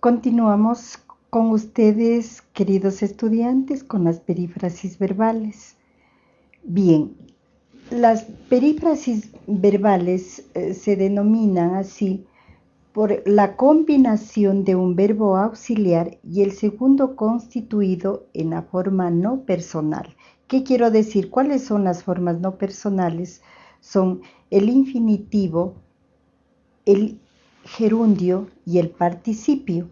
Continuamos con ustedes, queridos estudiantes, con las perífrasis verbales. Bien, las perífrasis verbales eh, se denominan así por la combinación de un verbo auxiliar y el segundo constituido en la forma no personal. ¿Qué quiero decir? ¿Cuáles son las formas no personales? Son el infinitivo, el gerundio y el participio.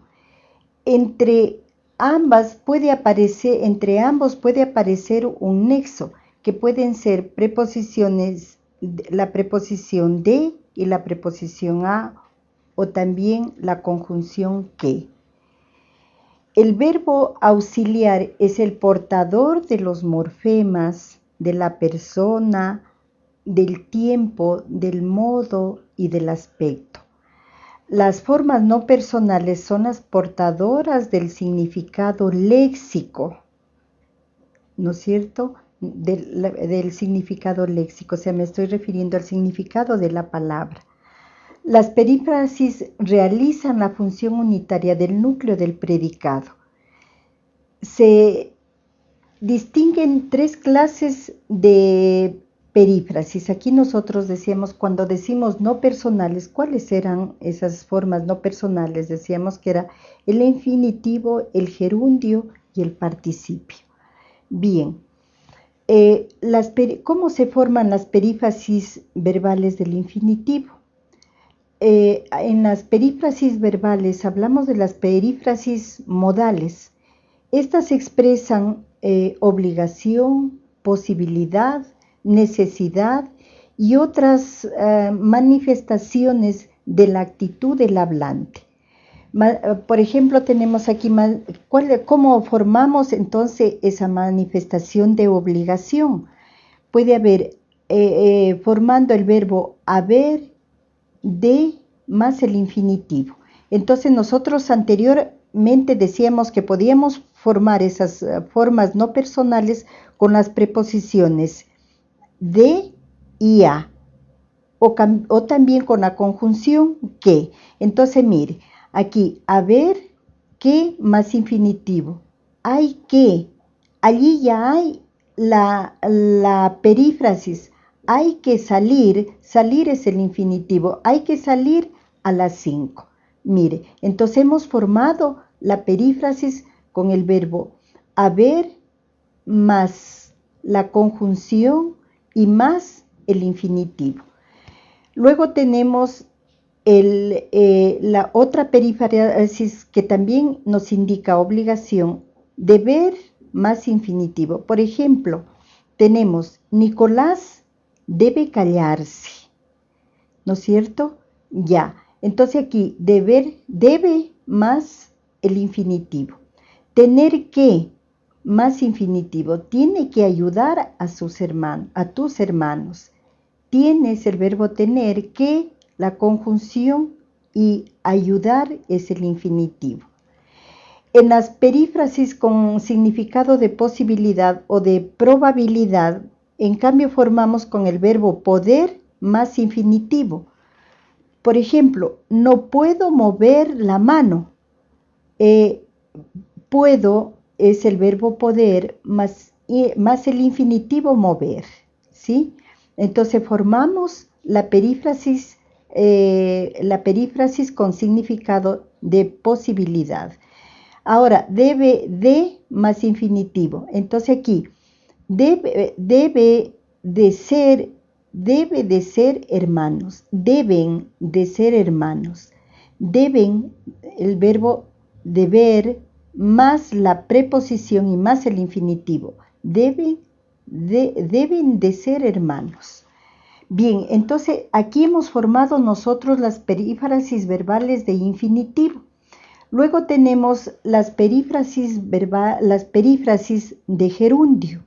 Entre ambas puede aparecer, entre ambos puede aparecer un nexo que pueden ser preposiciones, la preposición de y la preposición a o también la conjunción que. El verbo auxiliar es el portador de los morfemas, de la persona, del tiempo, del modo y del aspecto. Las formas no personales son las portadoras del significado léxico, ¿no es cierto? Del, significado léxico, o sea, me estoy refiriendo al significado de la palabra. Las perífrasis realizan la función unitaria del núcleo del predicado. Se distinguen tres clases de perífrasis. Aquí nosotros decíamos, cuando decimos no personales, ¿cuáles eran esas formas no personales? Decíamos que era el infinitivo, el gerundio y el participio. Bien, eh, ¿cómo se forman las perífrasis verbales del infinitivo? Eh, en las perífrasis verbales hablamos de las perífrasis modales. Estas expresan eh, obligación, posibilidad, necesidad y otras eh, manifestaciones de la actitud del hablante. Eh, por ejemplo, tenemos aquí cómo formamos entonces esa manifestación de obligación. Puede haber eh, formando el verbo haber de más el infinitivo. Entonces nosotros anteriormente decíamos que podíamos formar esas formas no personales con las preposiciones de y a, o, también con la conjunción que. Entonces, mire, aquí, haber que más infinitivo. Hay que, allí ya hay la, la perífrasis. Hay que salir, salir es el infinitivo, hay que salir a las 5. Mire, entonces hemos formado la perífrasis con el verbo haber más la conjunción y más el infinitivo. Luego tenemos eh, la otra perífrasis que también nos indica obligación, deber más infinitivo. Por ejemplo, tenemos Nicolás debe callarse, ¿no es cierto? Ya. Entonces aquí deber, debe más el infinitivo. Tener que más infinitivo, tiene que ayudar a sus hermanos, a tus hermanos. Tienes el verbo tener que la conjunción y ayudar es el infinitivo. En las perífrasis con significado de posibilidad o de probabilidad, en cambio formamos con el verbo poder más infinitivo. Por ejemplo, no puedo mover la mano. Eh, puedo es el verbo poder más, más el infinitivo mover, ¿sí? Entonces formamos la perífrasis, eh, la perífrasis con significado de posibilidad. Ahora, debe de más infinitivo. Entonces aquí, debe, debe de ser, debe de ser hermanos, deben de ser hermanos. Deben, el verbo deber, más la preposición y más el infinitivo. Deben de, deben de ser hermanos. Bien, entonces aquí hemos formado nosotros las perífrasis verbales de infinitivo. Luego tenemos las perífrasis, las de gerundio.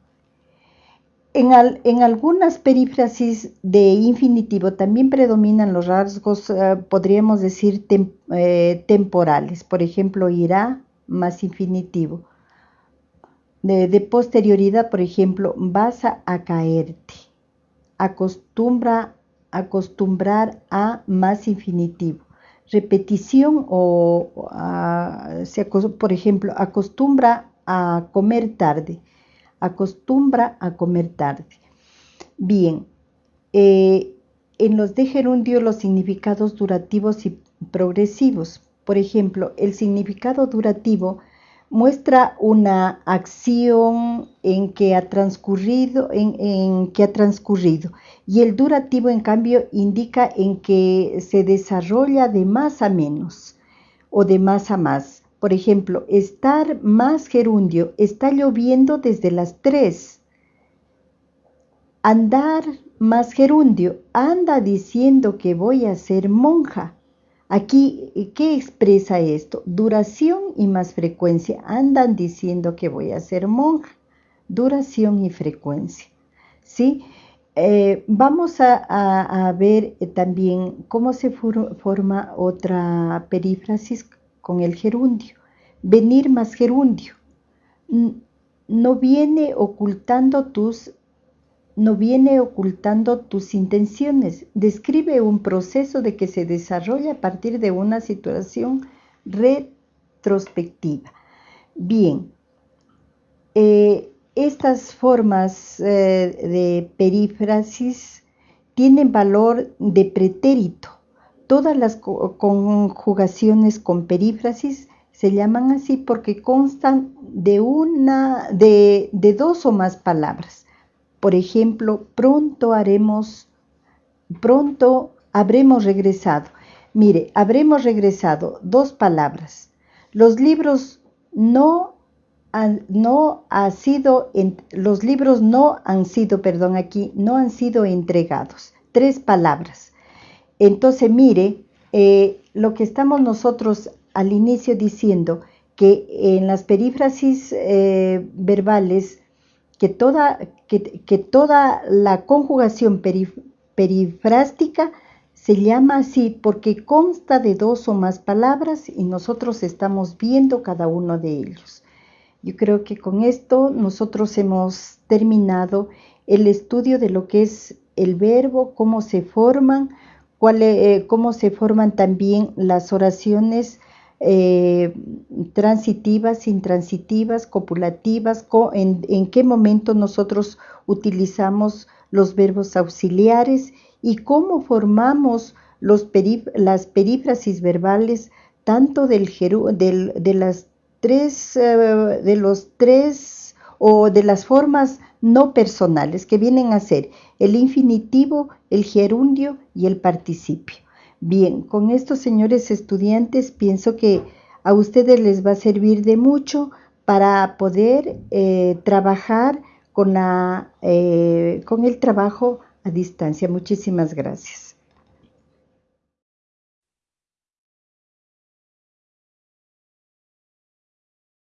En, en, algunas perífrasis de infinitivo también predominan los rasgos, eh, podríamos decir, eh, temporales. Por ejemplo, irá, más infinitivo. De, posterioridad, por ejemplo, vas a, caerte. Acostumbra, acostumbrar a más infinitivo. repetición o, por ejemplo, acostumbra a comer tarde, acostumbra a comer tarde. Bien, eh, en los de gerundio los significados durativos y progresivos. Por ejemplo, el significado durativo muestra una acción en que ha transcurrido, y el durativo en cambio indica en que se desarrolla de más a menos o de más a más. Por ejemplo, estar más gerundio, está lloviendo desde las 3. Andar más gerundio, anda diciendo que voy a ser monja. Aquí, ¿qué expresa esto? Duración y más frecuencia. Andan diciendo que voy a ser monja. Duración y frecuencia. ¿Sí? Eh, vamos a, ver eh, también cómo se forma otra perífrasis con el gerundio. Venir más gerundio. No viene ocultando tus no viene ocultando tus intenciones. Describe un proceso de que se desarrolla a partir de una situación retrospectiva. Bien, eh, estas formas eh, de perífrasis tienen valor de pretérito. Todas las conjugaciones con perífrasis se llaman así porque constan de, una, de dos o más palabras. Por ejemplo, pronto haremos, pronto habremos regresado. Mire, habremos regresado, dos palabras. Los libros no han, no ha sido, los libros no han sido, perdón, aquí, no han sido entregados. Tres palabras. Entonces, mire, eh, lo que estamos nosotros al inicio diciendo, que en las perífrasis eh, verbales que toda, que, toda la conjugación perifrástica se llama así porque consta de dos o más palabras y nosotros estamos viendo cada uno de ellos. Yo creo que con esto nosotros hemos terminado el estudio de lo que es el verbo, cómo se forman, eh, cómo se forman también las oraciones eh, transitivas, intransitivas, copulativas, en, qué momento nosotros utilizamos los verbos auxiliares y cómo formamos las perífrasis verbales tanto del, de las tres, eh, de los tres o de las formas no personales que vienen a ser el infinitivo, el gerundio y el participio. Bien, con estos señores estudiantes pienso que a ustedes les va a servir de mucho para poder eh, trabajar con, la, eh, con el trabajo a distancia. Muchísimas gracias.